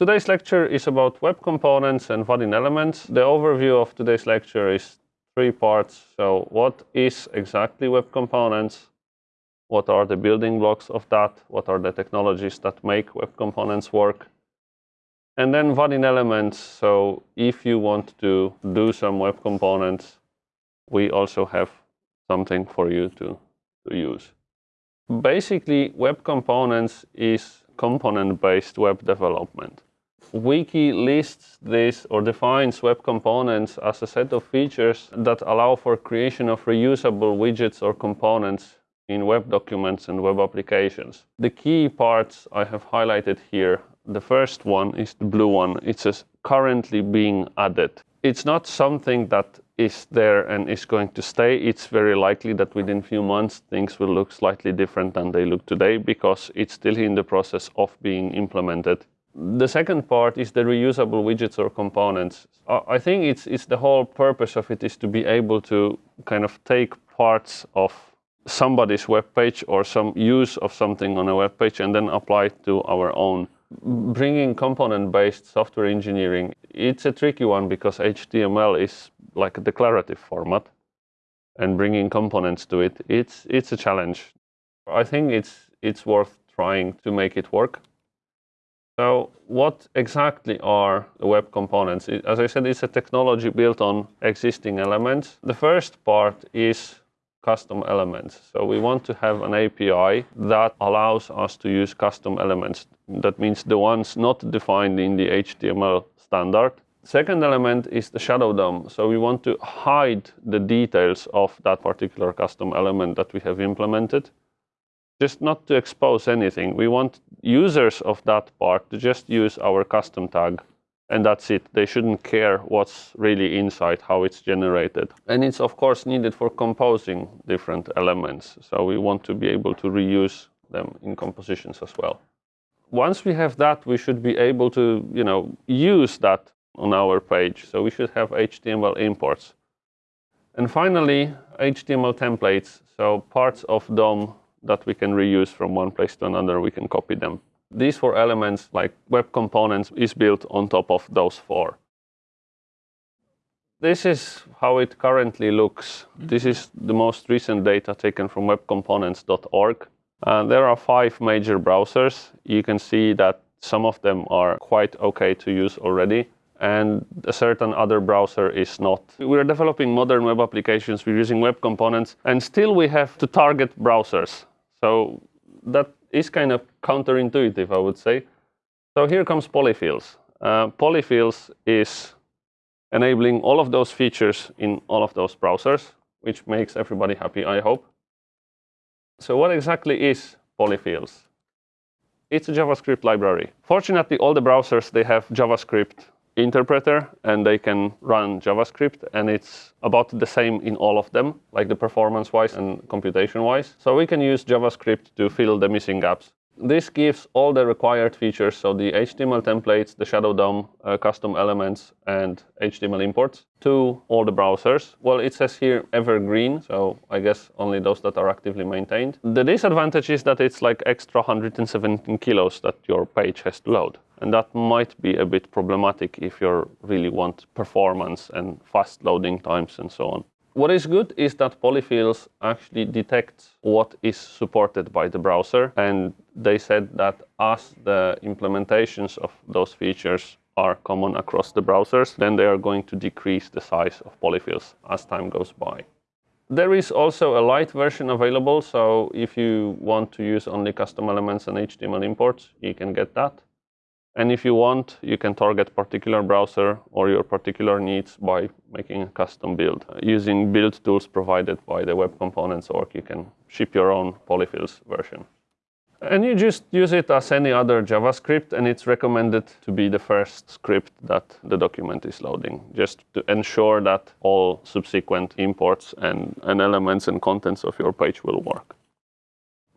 Today's lecture is about web components and Vaadin elements. The overview of today's lecture is three parts. So what is exactly web components? What are the building blocks of that? What are the technologies that make web components work? And then Vaadin elements. So if you want to do some web components, we also have something for you to, to use. Basically, web components is component-based web development. Wiki lists this or defines web components as a set of features that allow for creation of reusable widgets or components in web documents and web applications. The key parts I have highlighted here. The first one is the blue one. It says currently being added. It's not something that is there and is going to stay. It's very likely that within few months things will look slightly different than they look today because it's still in the process of being implemented the second part is the reusable widgets or components. I think it's, it's the whole purpose of it is to be able to kind of take parts of somebody's web page or some use of something on a web page and then apply it to our own. Bringing component-based software engineering, it's a tricky one because HTML is like a declarative format and bringing components to it, it's, it's a challenge. I think it's, it's worth trying to make it work. So what exactly are the web components? As I said, it's a technology built on existing elements. The first part is custom elements. So we want to have an API that allows us to use custom elements. That means the ones not defined in the HTML standard. Second element is the shadow DOM. So we want to hide the details of that particular custom element that we have implemented just not to expose anything. We want users of that part to just use our custom tag and that's it. They shouldn't care what's really inside, how it's generated. And it's of course needed for composing different elements. So we want to be able to reuse them in compositions as well. Once we have that, we should be able to you know, use that on our page. So we should have HTML imports. And finally, HTML templates. So parts of DOM that we can reuse from one place to another, we can copy them. These four elements, like web components, is built on top of those four. This is how it currently looks. This is the most recent data taken from webcomponents.org. Uh, there are five major browsers. You can see that some of them are quite okay to use already and a certain other browser is not. We're developing modern web applications, we're using web components, and still we have to target browsers. So that is kind of counterintuitive, I would say. So here comes polyfills. Uh, polyfills is enabling all of those features in all of those browsers, which makes everybody happy, I hope. So what exactly is polyfills? It's a JavaScript library. Fortunately, all the browsers, they have JavaScript interpreter and they can run JavaScript and it's about the same in all of them, like the performance-wise and computation-wise. So we can use JavaScript to fill the missing gaps. This gives all the required features, so the HTML templates, the Shadow DOM, uh, custom elements, and HTML imports to all the browsers. Well, it says here evergreen, so I guess only those that are actively maintained. The disadvantage is that it's like extra 117 kilos that your page has to load. And that might be a bit problematic if you really want performance and fast loading times and so on. What is good is that polyfills actually detect what is supported by the browser. And they said that as the implementations of those features are common across the browsers, then they are going to decrease the size of polyfills as time goes by. There is also a light version available, so if you want to use only custom elements and HTML imports, you can get that. And if you want, you can target particular browser or your particular needs by making a custom build. Using build tools provided by the web components org, you can ship your own polyfills version. And you just use it as any other JavaScript, and it's recommended to be the first script that the document is loading, just to ensure that all subsequent imports and, and elements and contents of your page will work.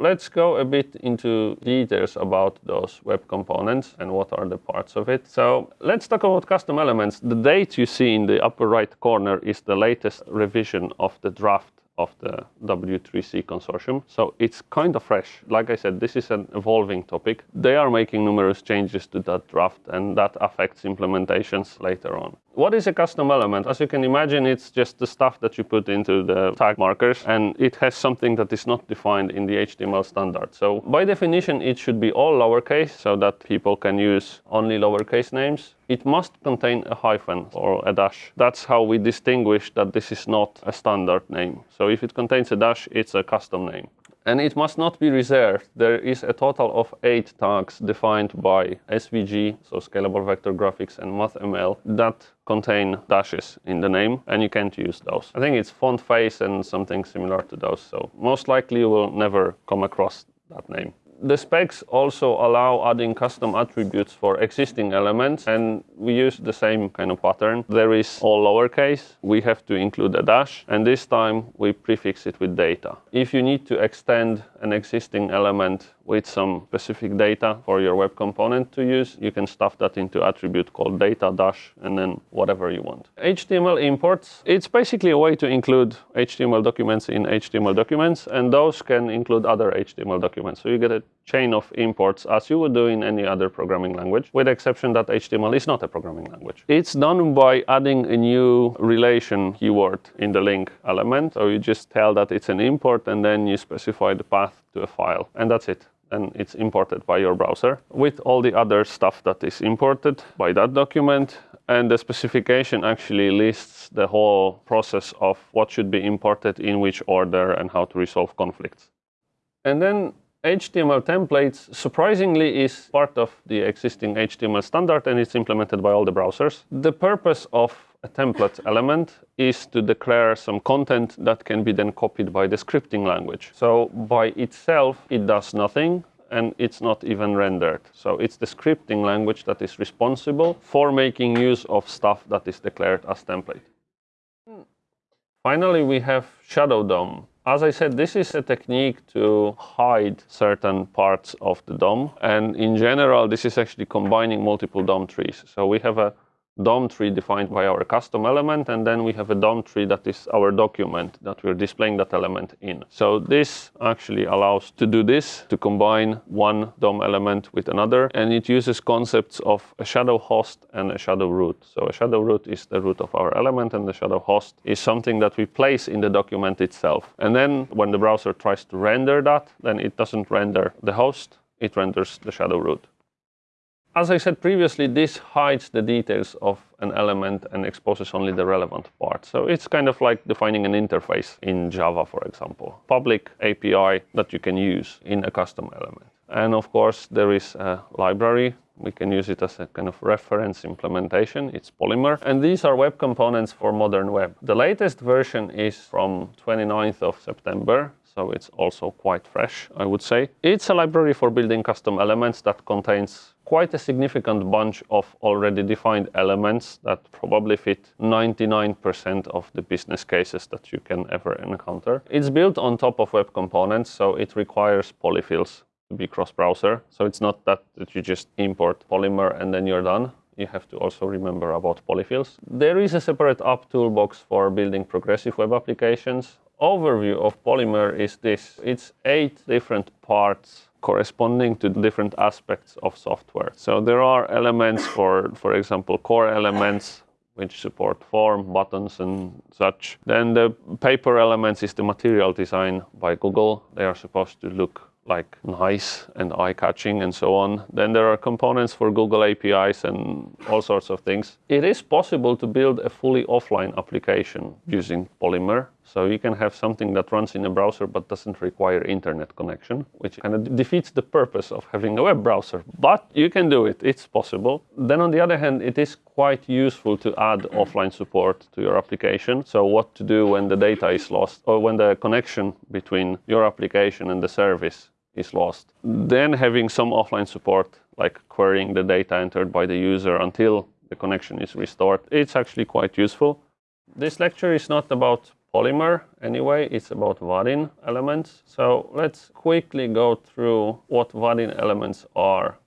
Let's go a bit into details about those web components and what are the parts of it. So let's talk about custom elements. The date you see in the upper right corner is the latest revision of the draft of the W3C consortium. So it's kind of fresh. Like I said, this is an evolving topic. They are making numerous changes to that draft and that affects implementations later on. What is a custom element? As you can imagine, it's just the stuff that you put into the tag markers and it has something that is not defined in the HTML standard. So by definition, it should be all lowercase so that people can use only lowercase names. It must contain a hyphen or a dash. That's how we distinguish that this is not a standard name. So if it contains a dash, it's a custom name. And it must not be reserved. There is a total of eight tags defined by SVG, so Scalable Vector Graphics and MathML, that contain dashes in the name, and you can't use those. I think it's font face and something similar to those, so most likely you will never come across that name the specs also allow adding custom attributes for existing elements and we use the same kind of pattern. There is all lowercase, we have to include a dash and this time we prefix it with data. If you need to extend an existing element with some specific data for your web component to use, you can stuff that into attribute called data dash and then whatever you want. HTML imports, it's basically a way to include HTML documents in HTML documents and those can include other HTML documents. So you get a chain of imports as you would do in any other programming language, with the exception that HTML is not a programming language. It's done by adding a new relation keyword in the link element. So you just tell that it's an import and then you specify the path to a file and that's it and it's imported by your browser with all the other stuff that is imported by that document. And the specification actually lists the whole process of what should be imported in which order and how to resolve conflicts. And then HTML templates, surprisingly, is part of the existing HTML standard and it's implemented by all the browsers. The purpose of a template element is to declare some content that can be then copied by the scripting language. So by itself, it does nothing and it's not even rendered. So it's the scripting language that is responsible for making use of stuff that is declared as template. Finally, we have Shadow DOM. As I said, this is a technique to hide certain parts of the DOM. And in general, this is actually combining multiple DOM trees. So we have a DOM tree defined by our custom element, and then we have a DOM tree that is our document that we're displaying that element in. So this actually allows to do this, to combine one DOM element with another, and it uses concepts of a shadow host and a shadow root. So a shadow root is the root of our element, and the shadow host is something that we place in the document itself. And then when the browser tries to render that, then it doesn't render the host, it renders the shadow root. As I said previously, this hides the details of an element and exposes only the relevant part. So it's kind of like defining an interface in Java, for example. Public API that you can use in a custom element. And of course, there is a library. We can use it as a kind of reference implementation. It's Polymer. And these are web components for modern web. The latest version is from 29th of September so it's also quite fresh, I would say. It's a library for building custom elements that contains quite a significant bunch of already defined elements that probably fit 99% of the business cases that you can ever encounter. It's built on top of web components, so it requires polyfills to be cross-browser. So it's not that, that you just import Polymer and then you're done you have to also remember about polyfills. There is a separate app toolbox for building progressive web applications overview of Polymer is this. It's eight different parts corresponding to different aspects of software. So there are elements for, for example, core elements which support form, buttons and such. Then the paper elements is the material design by Google. They are supposed to look like nice and eye-catching and so on. Then there are components for Google APIs and all sorts of things. It is possible to build a fully offline application using Polymer. So you can have something that runs in a browser but doesn't require internet connection, which kind of defeats the purpose of having a web browser. But you can do it, it's possible. Then on the other hand, it is quite useful to add offline support to your application. So what to do when the data is lost or when the connection between your application and the service is lost. Then having some offline support, like querying the data entered by the user until the connection is restored, it's actually quite useful. This lecture is not about Polymer anyway, it's about Vaadin elements. So let's quickly go through what Vaadin elements are.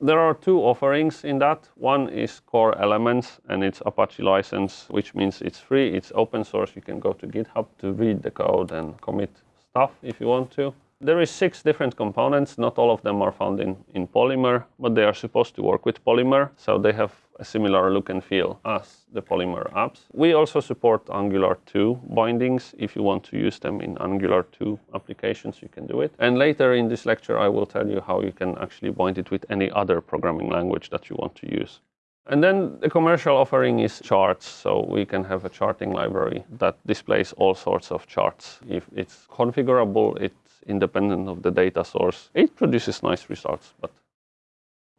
There are two offerings in that. One is Core Elements, and it's Apache license, which means it's free, it's open source. You can go to GitHub to read the code and commit stuff if you want to. There is six different components. Not all of them are found in, in Polymer, but they are supposed to work with Polymer. So they have a similar look and feel as the Polymer apps. We also support Angular 2 bindings. If you want to use them in Angular 2 applications, you can do it. And later in this lecture, I will tell you how you can actually bind it with any other programming language that you want to use. And then the commercial offering is charts. So we can have a charting library that displays all sorts of charts. If it's configurable, it's independent of the data source. It produces nice results. But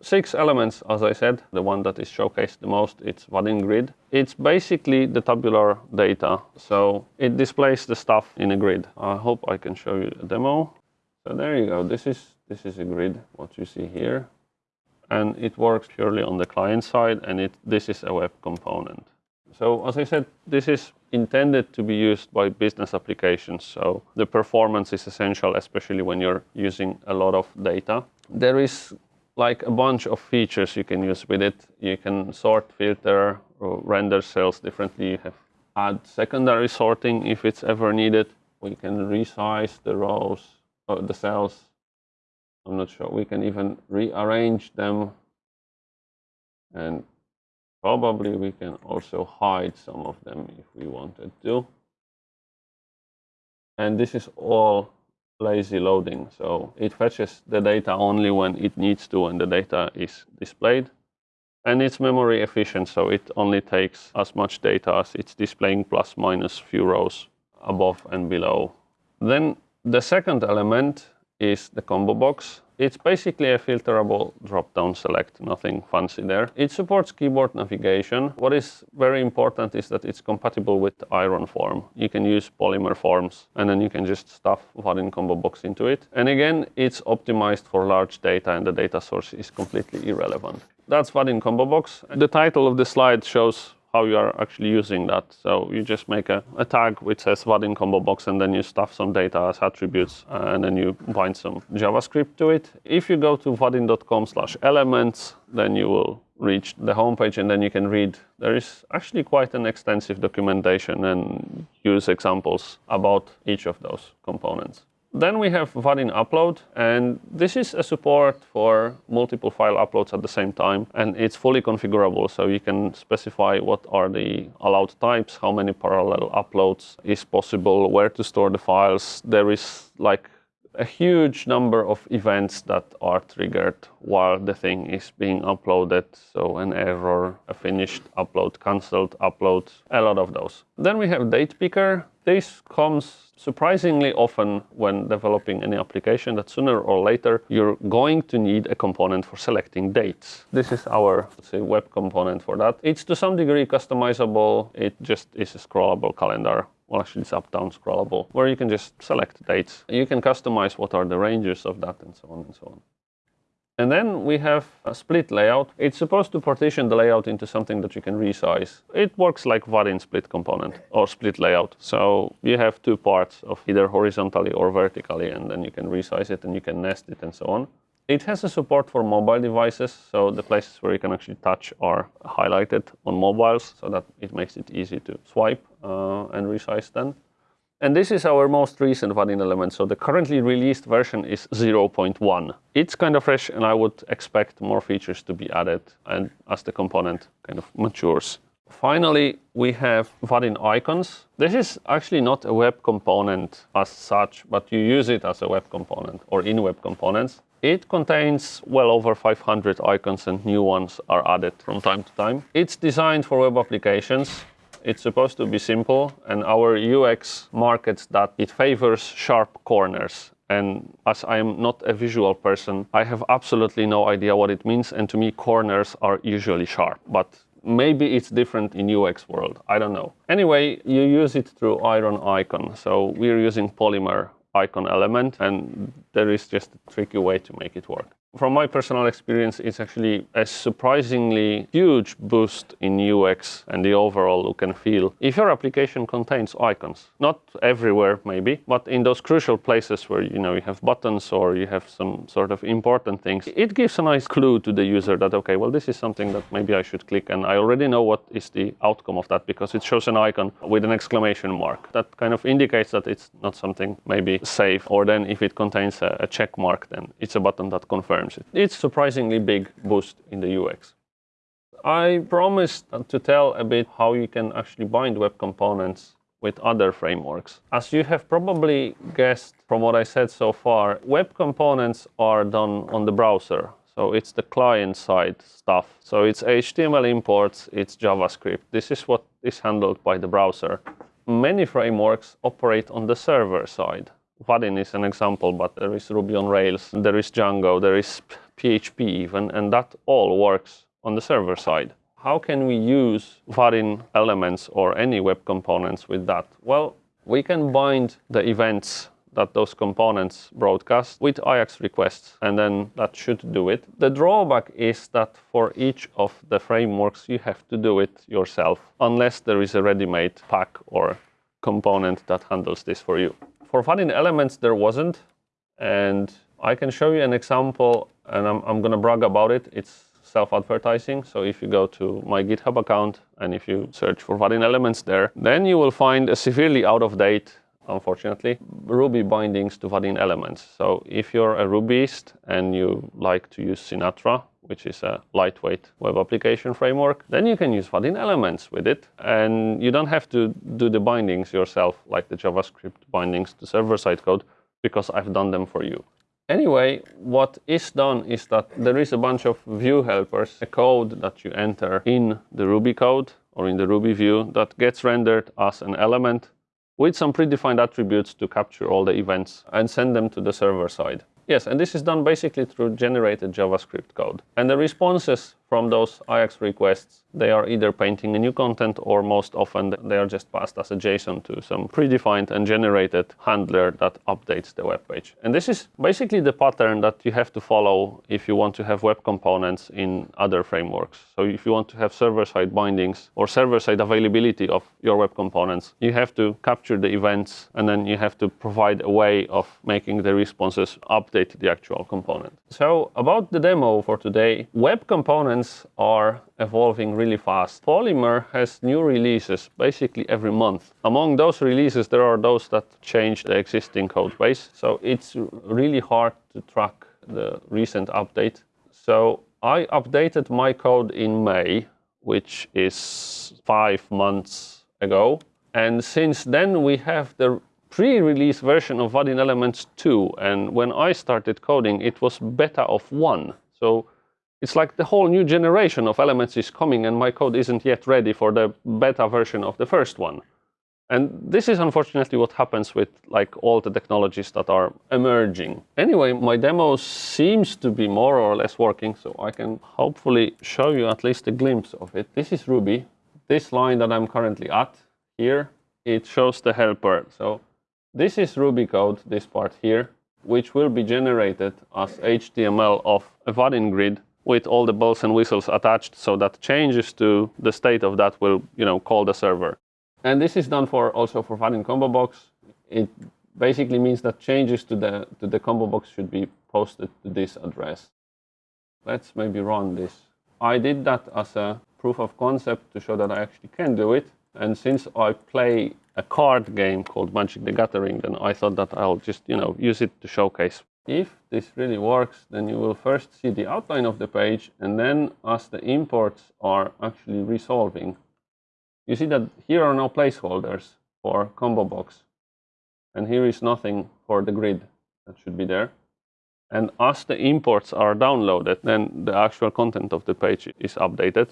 six elements, as I said, the one that is showcased the most, it's Vaadin Grid. It's basically the tabular data. So it displays the stuff in a grid. I hope I can show you a demo. So there you go. This is, this is a grid, what you see here and it works purely on the client side and it, this is a web component. So as I said, this is intended to be used by business applications. So the performance is essential, especially when you're using a lot of data. There is like a bunch of features you can use with it. You can sort, filter, render cells differently. You have add secondary sorting if it's ever needed. We can resize the rows, or the cells I'm not sure. We can even rearrange them and probably we can also hide some of them if we wanted to. And this is all lazy loading. So it fetches the data only when it needs to and the data is displayed. And it's memory efficient, so it only takes as much data as it's displaying plus minus few rows above and below. Then the second element is the combo box. It's basically a filterable drop-down select, nothing fancy there. It supports keyboard navigation. What is very important is that it's compatible with Iron form. You can use Polymer forms and then you can just stuff Vaadin combo box into it. And again, it's optimized for large data and the data source is completely irrelevant. That's Vaadin combo box. The title of the slide shows how you are actually using that. So you just make a, a tag which says Vaadin combo box and then you stuff some data as attributes uh, and then you bind some JavaScript to it. If you go to vaadin.com slash elements, then you will reach the homepage and then you can read. There is actually quite an extensive documentation and use examples about each of those components. Then we have Vaadin Upload, and this is a support for multiple file uploads at the same time, and it's fully configurable, so you can specify what are the allowed types, how many parallel uploads is possible, where to store the files. There is like a huge number of events that are triggered while the thing is being uploaded. So an error, a finished upload, cancelled upload, a lot of those. Then we have Date Picker. This comes surprisingly often when developing any application that sooner or later you're going to need a component for selecting dates. This is our say, web component for that. It's to some degree customizable. It just is a scrollable calendar well actually it's up-down scrollable, where you can just select dates. You can customize what are the ranges of that and so on and so on. And then we have a split layout. It's supposed to partition the layout into something that you can resize. It works like Vaadin split component or split layout. So you have two parts of either horizontally or vertically, and then you can resize it and you can nest it and so on. It has a support for mobile devices, so the places where you can actually touch are highlighted on mobiles, so that it makes it easy to swipe uh, and resize then. And this is our most recent Vaadin element. So the currently released version is 0.1. It's kind of fresh and I would expect more features to be added and as the component kind of matures. Finally, we have Vaadin icons. This is actually not a web component as such, but you use it as a web component or in web components. It contains well over 500 icons and new ones are added from time to time. It's designed for web applications it's supposed to be simple, and our UX markets that it favors sharp corners. And as I am not a visual person, I have absolutely no idea what it means. And to me, corners are usually sharp. But maybe it's different in UX world. I don't know. Anyway, you use it through Iron icon. So we're using Polymer icon element, and there is just a tricky way to make it work. From my personal experience, it's actually a surprisingly huge boost in UX and the overall look and feel if your application contains icons. Not everywhere, maybe, but in those crucial places where you know you have buttons or you have some sort of important things, it gives a nice clue to the user that okay, well, this is something that maybe I should click, and I already know what is the outcome of that because it shows an icon with an exclamation mark. That kind of indicates that it's not something maybe safe, or then if it contains a, check mark, then it's a button that confirms it. It's surprisingly big boost in the UX. I promised to tell a bit how you can actually bind web components with other frameworks. As you have probably guessed from what I said so far, web components are done on the browser. So it's the client side stuff. So it's HTML imports, it's JavaScript. This is what is handled by the browser. Many frameworks operate on the server side. Vaadin is an example, but there is Ruby on Rails, there is Django, there is PHP even, and that all works on the server side. How can we use Vaadin elements or any web components with that? Well, we can bind the events that those components broadcast with AJAX requests, and then that should do it. The drawback is that for each of the frameworks, you have to do it yourself, unless there is a ready-made pack or component that handles this for you. For Vaadin elements, there wasn't. And I can show you an example, and I'm, I'm going to brag about it. It's self-advertising. So if you go to my GitHub account and if you search for Vaadin elements there, then you will find a severely out of date, unfortunately, Ruby bindings to Vaadin elements. So if you're a Rubyist and you like to use Sinatra, which is a lightweight web application framework, then you can use Vaadin elements with it. And you don't have to do the bindings yourself, like the JavaScript bindings to server-side code, because I've done them for you. Anyway, what is done is that there is a bunch of view helpers, a code that you enter in the Ruby code or in the Ruby view that gets rendered as an element with some predefined attributes to capture all the events and send them to the server side. Yes, and this is done basically through generated JavaScript code. And the responses from those AJAX requests, they are either painting a new content or most often they are just passed as a JSON to some predefined and generated handler that updates the web page. And this is basically the pattern that you have to follow if you want to have web components in other frameworks. So if you want to have server-side bindings or server-side availability of your web components, you have to capture the events and then you have to provide a way of making the responses update the actual component. So about the demo for today, web components are evolving really fast. Polymer has new releases basically every month. Among those releases, there are those that change the existing code base. So it's really hard to track the recent update. So I updated my code in May, which is five months ago. And since then, we have the pre-release version of Vaadin Elements 2. And when I started coding, it was beta of 1. So it's like the whole new generation of elements is coming and my code isn't yet ready for the beta version of the first one. And this is unfortunately what happens with like all the technologies that are emerging. Anyway, my demo seems to be more or less working, so I can hopefully show you at least a glimpse of it. This is Ruby. This line that I'm currently at here, it shows the helper. So this is Ruby code, this part here, which will be generated as HTML of a Vaadin grid with all the bells and whistles attached so that changes to the state of that will you know call the server. And this is done for also for Vaadin combo box. It basically means that changes to the to the combo box should be posted to this address. Let's maybe run this. I did that as a proof of concept to show that i actually can do it. And since i play a card game called magic the gathering then i thought that i'll just you know use it to showcase if this really works, then you will first see the outline of the page, and then as the imports are actually resolving, you see that here are no placeholders for combo box, and here is nothing for the grid that should be there. And as the imports are downloaded, then the actual content of the page is updated.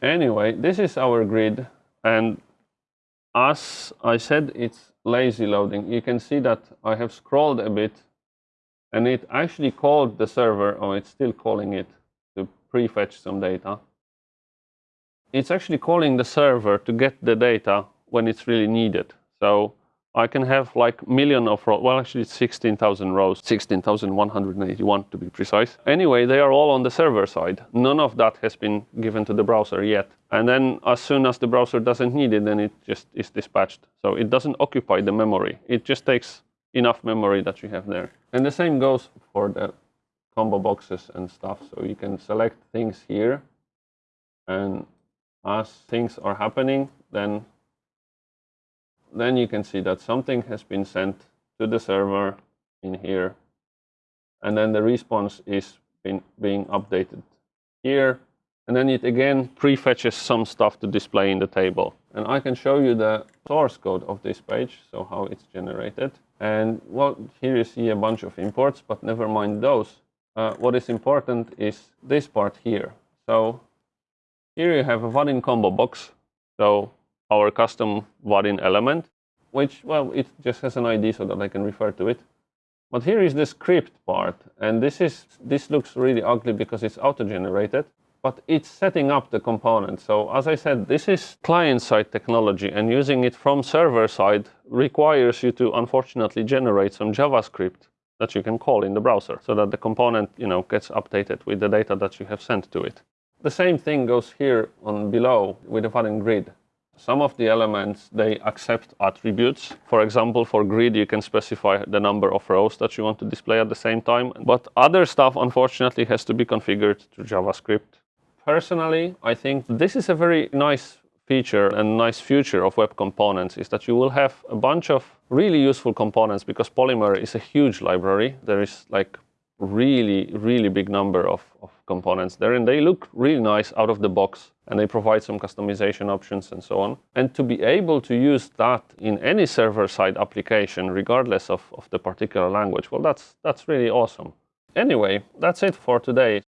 Anyway, this is our grid, and as I said, it's lazy loading. You can see that I have scrolled a bit and it actually called the server, or it's still calling it, to prefetch some data. It's actually calling the server to get the data when it's really needed. So I can have like million of rows. Well, actually, it's 16,000 rows, 16,181 to be precise. Anyway, they are all on the server side. None of that has been given to the browser yet. And then as soon as the browser doesn't need it, then it just is dispatched. So it doesn't occupy the memory. It just takes enough memory that you have there. And the same goes for the combo boxes and stuff. So you can select things here. And as things are happening, then then you can see that something has been sent to the server in here. And then the response is been, being updated here. And then it again prefetches some stuff to display in the table. And I can show you the source code of this page, so how it's generated. And well, here you see a bunch of imports, but never mind those. Uh, what is important is this part here. So here you have a Vaadin combo box. So our custom Vaadin element, which, well, it just has an ID so that I can refer to it. But here is the script part, and this is this looks really ugly because it's auto-generated, but it's setting up the component. So as I said, this is client-side technology, and using it from server-side requires you to unfortunately generate some JavaScript that you can call in the browser, so that the component, you know, gets updated with the data that you have sent to it. The same thing goes here on below with the Vaadin grid. Some of the elements, they accept attributes. For example, for grid, you can specify the number of rows that you want to display at the same time. But other stuff, unfortunately, has to be configured to JavaScript. Personally, I think this is a very nice feature and nice future of web components is that you will have a bunch of really useful components because Polymer is a huge library. There is like really, really big number of, of components there and they look really nice out of the box and they provide some customization options and so on. And to be able to use that in any server-side application, regardless of, of the particular language, well, that's, that's really awesome. Anyway, that's it for today.